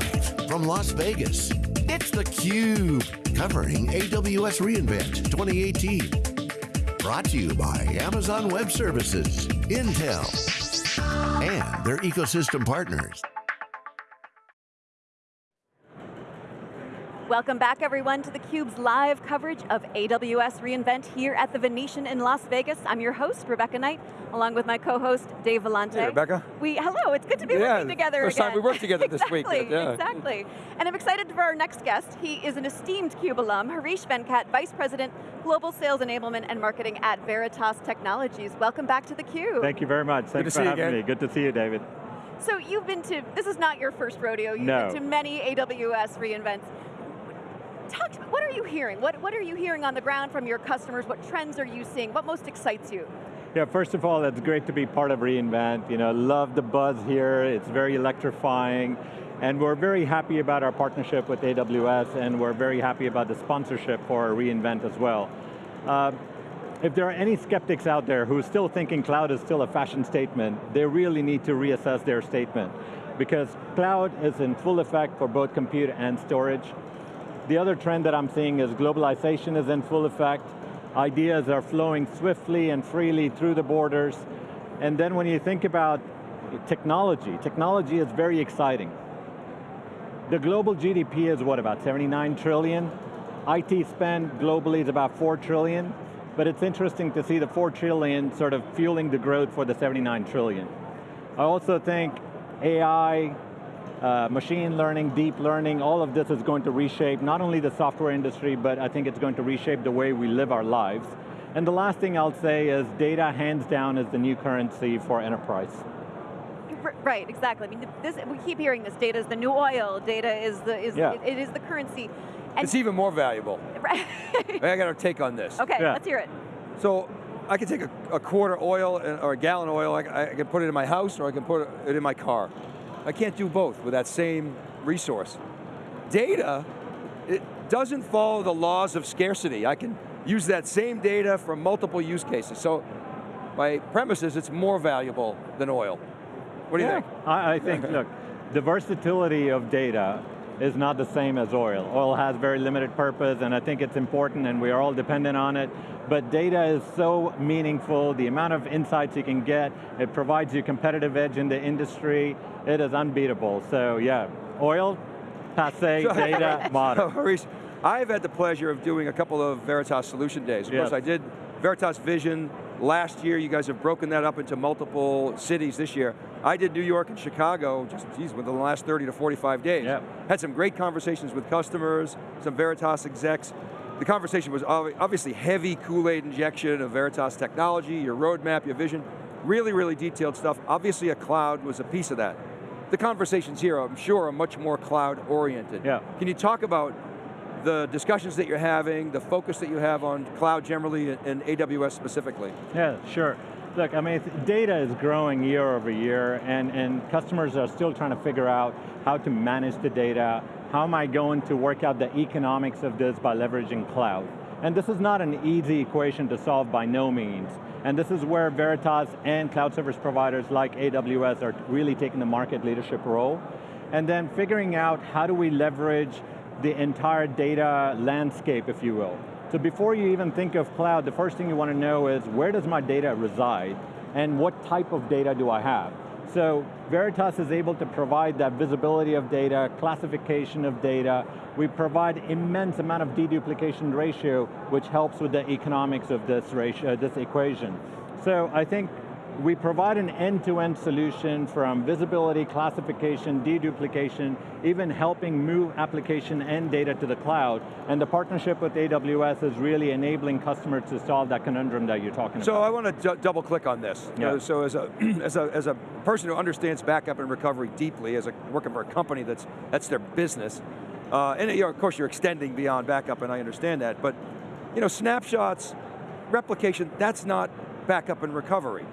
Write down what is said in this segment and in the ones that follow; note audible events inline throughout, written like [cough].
Live from Las Vegas, it's theCUBE, covering AWS reInvent 2018. Brought to you by Amazon Web Services, Intel, and their ecosystem partners. Welcome back everyone to theCUBE's live coverage of AWS reInvent here at the Venetian in Las Vegas. I'm your host, Rebecca Knight, along with my co-host, Dave Vellante. Hey, Rebecca. We, hello, it's good to be yeah, working together first again. time we worked together exactly, this week. Yeah. Exactly, and I'm excited for our next guest. He is an esteemed CUBE alum, Harish Venkat, Vice President, Global Sales Enablement and Marketing at Veritas Technologies. Welcome back to theCUBE. Thank you very much, thanks for having me. Good to see you, David. So you've been to, this is not your first rodeo, you've no. been to many AWS reInvents talk what are you hearing? What, what are you hearing on the ground from your customers? What trends are you seeing? What most excites you? Yeah, first of all, it's great to be part of reInvent. You know, love the buzz here, it's very electrifying. And we're very happy about our partnership with AWS and we're very happy about the sponsorship for reInvent as well. Uh, if there are any skeptics out there who are still thinking cloud is still a fashion statement, they really need to reassess their statement. Because cloud is in full effect for both compute and storage. The other trend that I'm seeing is globalization is in full effect. Ideas are flowing swiftly and freely through the borders. And then when you think about technology, technology is very exciting. The global GDP is what, about 79 trillion? IT spend globally is about 4 trillion, but it's interesting to see the 4 trillion sort of fueling the growth for the 79 trillion. I also think AI, uh, machine learning, deep learning, all of this is going to reshape not only the software industry, but I think it's going to reshape the way we live our lives. And the last thing I'll say is data, hands down, is the new currency for enterprise. Right, exactly. I mean, this, we keep hearing this, data is the new oil, data is the, is, yeah. it, it is the currency. And it's even more valuable. [laughs] Right. I got a take on this. Okay, yeah. let's hear it. So, I can take a, a quarter oil or a gallon of oil, I, I can put it in my house or I can put it in my car. I can't do both with that same resource. Data, it doesn't follow the laws of scarcity. I can use that same data for multiple use cases. So my premise is it's more valuable than oil. What do you think? I, I think, look, the versatility of data is not the same as oil. Oil has very limited purpose and I think it's important and we are all dependent on it, but data is so meaningful, the amount of insights you can get, it provides you a competitive edge in the industry, it is unbeatable. So yeah, oil, passe, [laughs] data, modern. [laughs] Harish, I've had the pleasure of doing a couple of Veritas Solution Days. Of yes. course I did Veritas Vision last year, you guys have broken that up into multiple cities this year. I did New York and Chicago, just geez, within the last 30 to 45 days. Yep. Had some great conversations with customers, some Veritas execs. The conversation was obviously heavy Kool-Aid injection of Veritas technology, your roadmap, your vision, really, really detailed stuff. Obviously a cloud was a piece of that. The conversations here, I'm sure, are much more cloud oriented. Yeah. Can you talk about the discussions that you're having, the focus that you have on cloud generally and AWS specifically. Yeah, sure. Look, I mean, data is growing year over year and, and customers are still trying to figure out how to manage the data, how am I going to work out the economics of this by leveraging cloud? And this is not an easy equation to solve by no means. And this is where Veritas and cloud service providers like AWS are really taking the market leadership role. And then figuring out how do we leverage the entire data landscape, if you will. So before you even think of cloud, the first thing you want to know is where does my data reside and what type of data do I have? So Veritas is able to provide that visibility of data, classification of data. We provide immense amount of deduplication ratio, which helps with the economics of this, ratio, this equation. So I think we provide an end-to-end -end solution from visibility, classification, deduplication, even helping move application and data to the cloud. And the partnership with AWS is really enabling customers to solve that conundrum that you're talking so about. So I want to double click on this. Yeah. so as a, [clears throat] as, a, as a person who understands backup and recovery deeply, as a, working for a company that's, that's their business, uh, and you know, of course you're extending beyond backup and I understand that, but you know, snapshots, replication, that's not backup and recovery.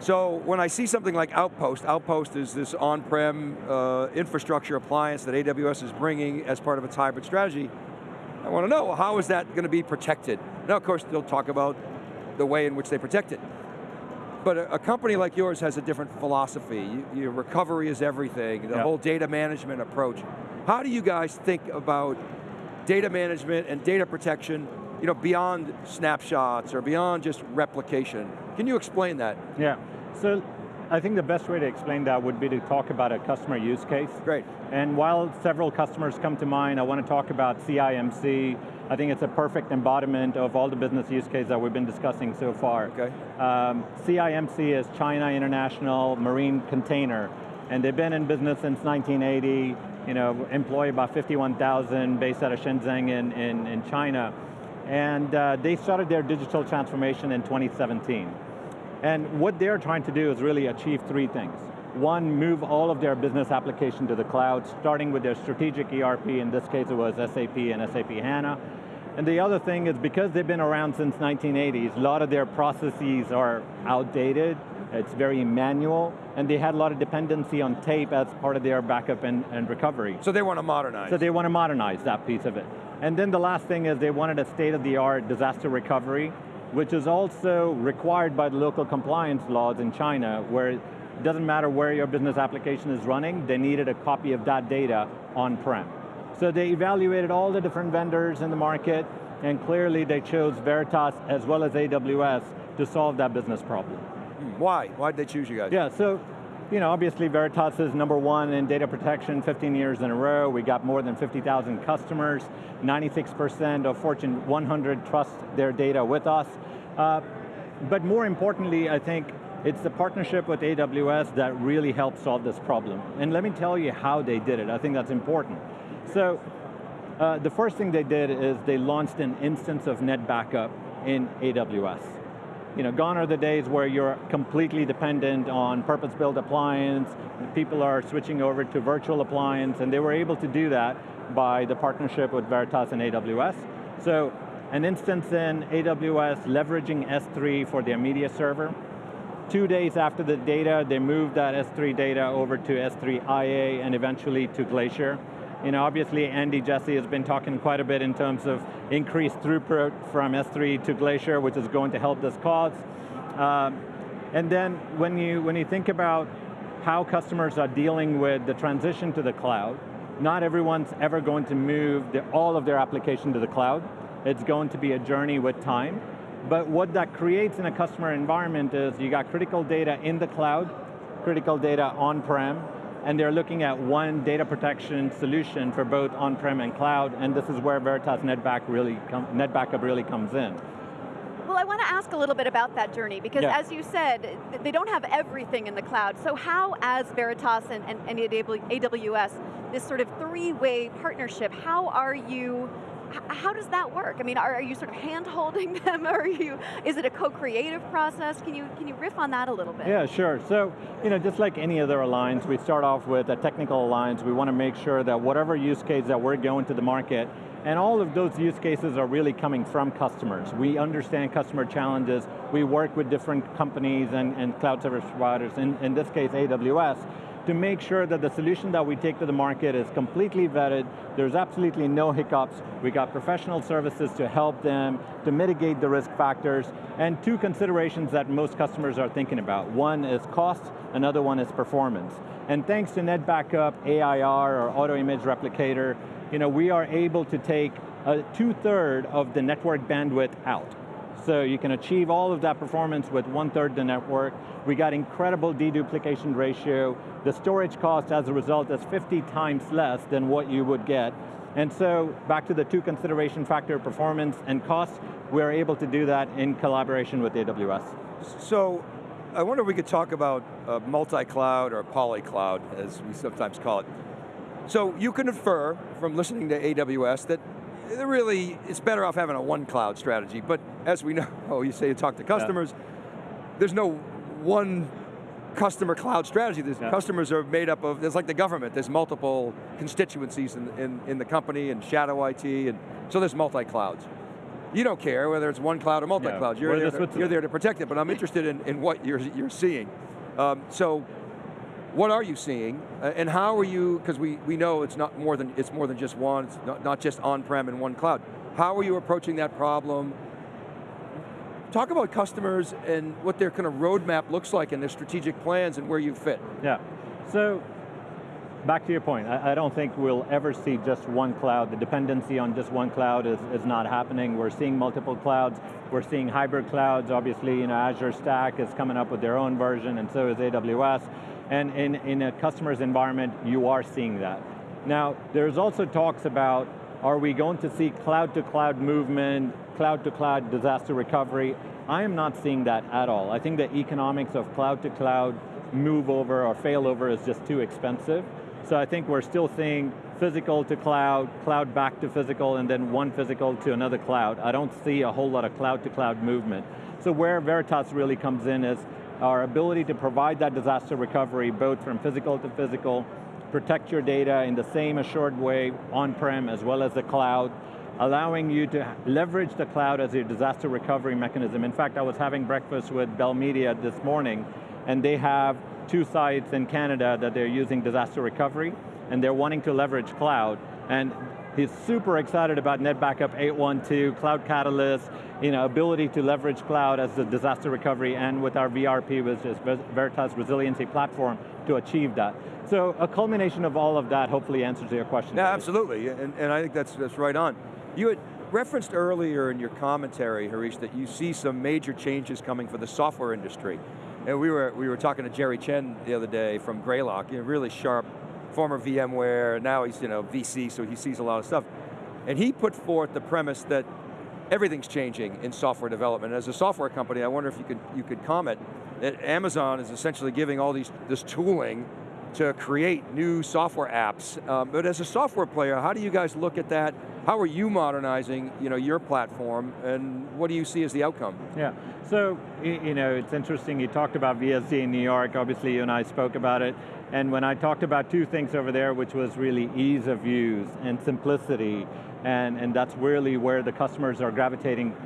So when I see something like Outpost, Outpost is this on-prem uh, infrastructure appliance that AWS is bringing as part of its hybrid strategy, I want to know, how is that going to be protected? Now of course they'll talk about the way in which they protect it. but a, a, company like yours has a different philosophy. You, your recovery is everything, the yeah. whole data management approach. How do you guys think about data management and data protection you know, beyond snapshots or beyond just replication? Can you explain that? Yeah, so I think the best way to explain that would be to talk about a customer use case. Great. And while several customers come to mind, I want to talk about CIMC. I think it's a perfect embodiment of all the business use cases that we've been discussing so far. Okay. Um, CIMC is China International Marine Container, and they've been in business since 1980, you know, employ about 51,000 based out of Shenzhen in, in, in China. And uh, they started their digital transformation in 2017. And what they're trying to do is really achieve three things. One, move all of their business application to the cloud, starting with their strategic ERP, in this case it was SAP and SAP HANA. And the other thing is because they've been around since 1980s, a lot of their processes are outdated, it's very manual, and they had a lot of dependency on tape as part of their backup and, and recovery. So they want to modernize. So they want to modernize that piece of it. And then the last thing is they wanted a state-of-the-art disaster recovery, which is also required by the local compliance laws in China, where it doesn't matter where your business application is running, they needed a copy of that data on-prem. So they evaluated all the different vendors in the market, and clearly they chose Veritas as well as AWS to solve that business problem. Why? Why did they choose you guys? Yeah, so you know, obviously Veritas is number one in data protection 15 years in a row. We got more than 50,000 customers. 96% of Fortune 100 trust their data with us. Uh, but more importantly, I think it's the partnership with AWS that really helped solve this problem. And let me tell you how they did it. I think that's important. So, uh, the first thing they did is they launched an instance of NetBackup in AWS you know, gone are the days where you're completely dependent on purpose-built appliance, people are switching over to virtual appliance, and they were able to do that by the partnership with Veritas and AWS. So, an instance in AWS leveraging S3 for their media server. Two days after the data, they moved that S3 data over to S3 IA and eventually to Glacier. You know, obviously Andy Jassy has been talking quite a bit in terms of increased throughput from S3 to Glacier, which is going to help this cause. Um, and then when you, when you think about how customers are dealing with the transition to the cloud, not everyone's ever going to move the, all of their application to the cloud. It's going to be a journey with time. But what that creates in a customer environment is you got critical data in the cloud, critical data on-prem, and they're looking at one data protection solution for both on-prem and cloud, and this is where Veritas NetBack really NetBackup really comes in. Well, I want to ask a little bit about that journey, because yeah. as you said, they don't have everything in the cloud, so how, as Veritas and, and, and AWS, this sort of three-way partnership, how are you how does that work? I mean, are, are you sort of hand-holding [laughs] them, or are you, is it a co-creative process? Can you, can you riff on that a little bit? Yeah, sure. So, you know, just like any other alliance, we start off with a technical alliance. We want to make sure that whatever use case that we're going to the market, and all of those use cases are really coming from customers. We understand customer challenges. We work with different companies and, and cloud service providers, in, in this case AWS, to make sure that the solution that we take to the market is completely vetted, there's absolutely no hiccups, we got professional services to help them, to mitigate the risk factors, and two considerations that most customers are thinking about. One is cost, another one is performance. And thanks to NetBackup, AIR, or Auto Image Replicator, you know, we are able to take a two-third of the network bandwidth out. So you can achieve all of that performance with one-third the network. We got incredible deduplication ratio. The storage cost as a result is 50 times less than what you would get. And so, back to the two consideration factor, performance and cost, we're able to do that in collaboration with AWS. So, I wonder if we could talk about uh, multi-cloud or poly-cloud, as we sometimes call it. So you can infer from listening to AWS that really, it's better off having a one cloud strategy, but as we [laughs] know, oh, you say you talk to customers, yeah. there's no one customer cloud strategy. Yeah. customers are made up of, it's like the government, there's multiple constituencies in, in, in the company and shadow IT, and so there's multi-clouds. You don't care whether it's one cloud or multi-cloud, yeah. you're, there to, you're there to protect it, but I'm interested in, in what you're, you're seeing. Um, so what are you seeing, uh, and how are you, because we, we know it's not more than, it's more than just one, it's not, not just on-prem and one cloud. How are you approaching that problem? talk about customers and what their kind of roadmap looks like and their strategic plans and where you fit. Yeah, so back to your point, I, I, don't think we'll ever see just one cloud. The dependency on just one cloud is, is not happening. We're seeing multiple clouds. We're seeing hybrid clouds. Obviously, you know, Azure Stack is coming up with their own version, and so is AWS. And in, in a customer's environment, you are seeing that. Now, there's also talks about, are we going to see cloud-to-cloud -cloud movement, cloud-to-cloud -cloud disaster recovery? I am not seeing that at all. I think the economics of cloud-to-cloud -cloud move over or fail over is just too expensive. So I think we're still seeing physical to cloud, cloud back to physical, and then one physical to another cloud. I don't see a whole lot of cloud to cloud movement. So where Veritas really comes in is our ability to provide that disaster recovery, both from physical to physical, protect your data in the same assured way, on-prem as well as the cloud, allowing you to leverage the cloud as your disaster recovery mechanism. In fact, I was having breakfast with Bell Media this morning, and they have two sites in Canada that they're using disaster recovery, and they're wanting to leverage cloud, and he's super excited about NetBackup 812, Cloud Catalyst, you know, ability to leverage cloud as a disaster recovery, and with our VRP, which is Veritas Resiliency Platform, to achieve that. So a culmination of all of that hopefully answers your question. Yeah, absolutely, and, and I think that's, that's right on. You had referenced earlier in your commentary, Harish, that you see some major changes coming for the software industry. And we were, we were talking to Jerry Chen the other day from Greylock, you know, really sharp, former VMware, now he's you know, VC, so he sees a lot of stuff. And he put forth the premise that everything's changing in software development. As a software company, I wonder if you could, you could comment that Amazon is essentially giving all these, this tooling to create new software apps. Um, but as a software player, how do you guys look at that? How are you modernizing you know, your platform and what do you see as the outcome? Yeah, so you know, it's interesting, you talked about VSD in New York, obviously you and I spoke about it, and when I talked about two things over there, which was really ease of use and simplicity, and, and that's really where the customers are gravitating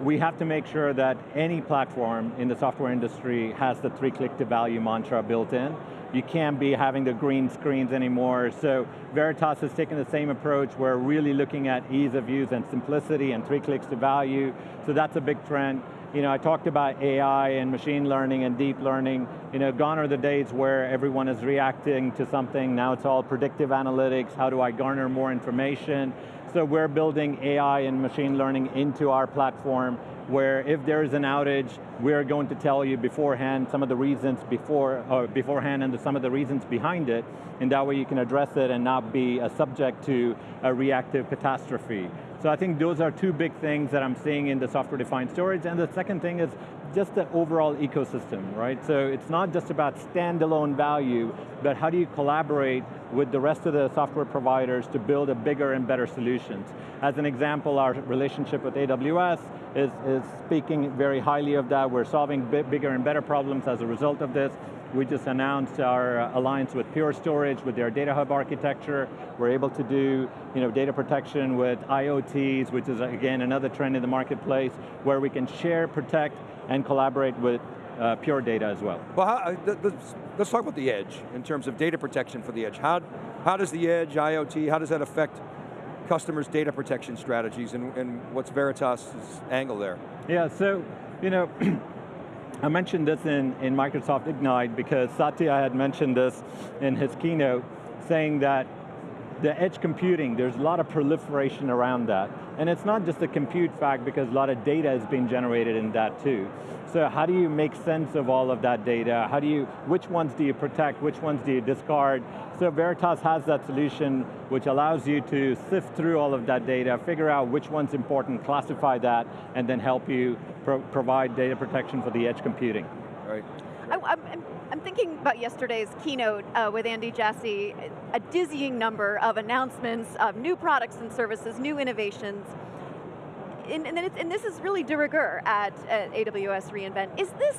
we have to make sure that any platform in the software industry has the three click to value mantra built in. You can't be having the green screens anymore. So Veritas has taken the same approach. We're really looking at ease of use and simplicity and three clicks to value. So that's a big trend. You know, I talked about AI and machine learning and deep learning. You know, gone are the days where everyone is reacting to something. Now it's all predictive analytics. How do I garner more information? So we're building AI and machine learning into our platform where if there is an outage, we're going to tell you beforehand some of the reasons before, or beforehand and some of the reasons behind it, and that way you can address it and not be a subject to a reactive catastrophe. So I think those are two big things that I'm seeing in the software-defined storage, and the second thing is just the overall ecosystem, right? So it's not just about standalone value, but how do you collaborate with the rest of the software providers to build a bigger and better solutions. As an example, our relationship with AWS is, is speaking very highly of that. We're solving bigger and better problems as a result of this. We just announced our uh, alliance with Pure Storage with their Data Hub architecture. We're able to do you know, data protection with IoTs, which is again another trend in the marketplace, where we can share, protect, and collaborate with uh, pure data as well. Well, how, uh, let's, let's talk about the edge in terms of data protection for the edge. How, how does the edge, IoT, how does that affect customers' data protection strategies and, and what's Veritas' angle there? Yeah, so, you know, [clears throat] I mentioned this in, in Microsoft Ignite because Satya had mentioned this in his keynote, saying that the edge computing, there's a lot of proliferation around that. And it's not just the compute fact because a lot of data is being generated in that too. So how do you make sense of all of that data? How do you, which ones do you protect, which ones do you discard? So Veritas has that solution which allows you to sift through all of that data, figure out which one's important, classify that, and then help you pro provide data protection for the edge computing. Right. I, am I'm thinking about yesterday's keynote uh, with Andy Jassy, a dizzying number of announcements of new products and services, new innovations. And, and, and this is really de rigueur at, at AWS reInvent. Is this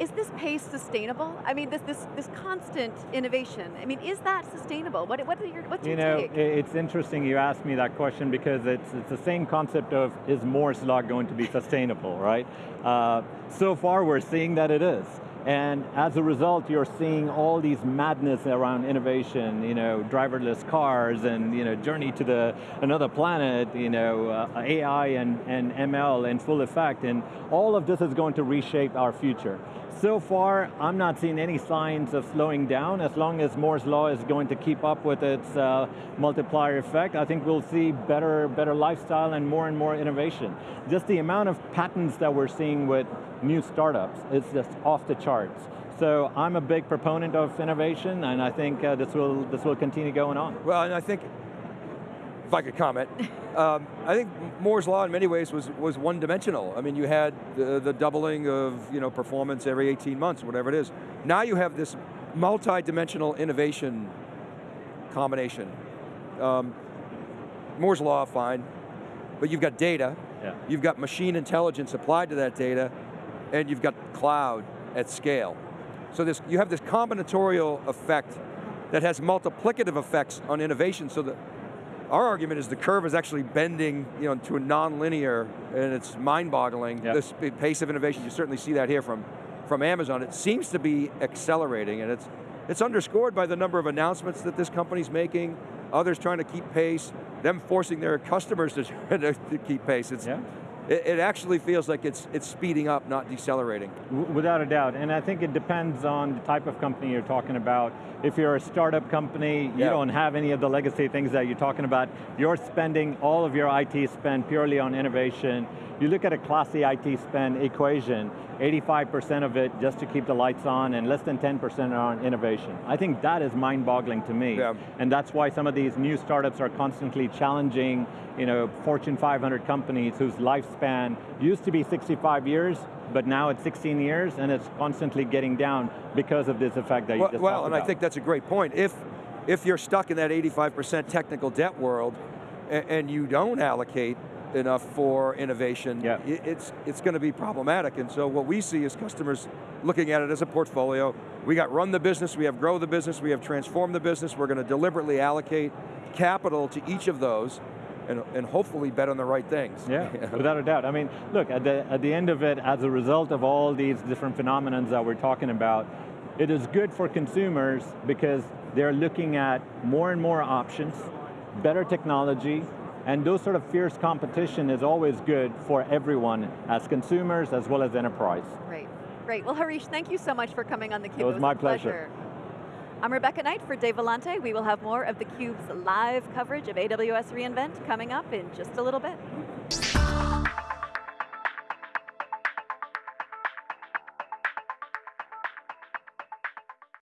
is this pace sustainable? I mean, this this this constant innovation. I mean, is that sustainable? What what are your what's you your know, take? it's interesting you asked me that question because it's it's the same concept of is Moore's law going to be sustainable, right? Uh, so far, we're seeing that it is. And as a result, you're seeing all these madness around innovation, you know, driverless cars and you know, journey to the another planet, you know, uh, AI and, and ML in full effect, and all of this is going to reshape our future. So far, I'm not seeing any signs of slowing down. As long as Moore's Law is going to keep up with its uh, multiplier effect, I think we'll see better, better lifestyle and more and more innovation. Just the amount of patents that we're seeing with new startups is just off the charts. So I'm a big proponent of innovation, and I think uh, this will this will continue going on. Well, and I think if I could comment, [laughs] um, I think Moore's Law in many ways was, was one-dimensional. I mean, you had the, the, doubling of you know, performance every 18 months, whatever it is. Now you have this multi-dimensional innovation combination. Um, Moore's Law, fine, but you've got data, yeah. you've got machine intelligence applied to that data, and you've got cloud at scale. So this, you have this combinatorial effect that has multiplicative effects on innovation so that our argument is the curve is actually bending you know, to a non-linear, and it's mind-boggling, yep. this pace of innovation. You certainly see that here from, from Amazon. It seems to be accelerating, and it's, it's underscored by the number of announcements that this company's making, others trying to keep pace, them forcing their customers to, [laughs] to keep pace. It's, yeah it, it, actually feels like it's, it's speeding up, not decelerating. Without a doubt, and I think it depends on the type of company you're talking about. If you're a startup company, you yeah. don't have any of the legacy things that you're talking about, you're spending all of your IT spend purely on innovation, you look at a classy IT spend equation, 85% of it just to keep the lights on and less than 10% are on innovation. I think that is mind-boggling to me. Yeah. And that's why some of these new startups are constantly challenging you know, Fortune 500 companies whose lifespan used to be 65 years, but now it's 16 years and it's constantly getting down because of this effect that you well, just Well, and about. I think that's a great point. If, if you're stuck in that 85% technical debt world and, and you don't allocate enough for innovation, yeah. it's, it's going to be problematic. And so what we see is customers looking at it as a portfolio. We got run the business, we have grow the business, we have transform the business, we're going to deliberately allocate capital to each of those and, and hopefully bet on the right things. [laughs] Yeah, without a doubt. I mean, look, at the, at the end of it, as a result of all these different phenomenons that we're talking about, it is good for consumers because they're looking at more and more options, better technology, and those sort of fierce competition is always good for everyone, as consumers as well as enterprise. Great, great. Well, Harish, thank you so much for coming on theCUBE. It was, it was my pleasure. pleasure. I'm Rebecca Knight for Dave Vellante. We will have more of theCUBE's live coverage of AWS reInvent coming up in just a little bit.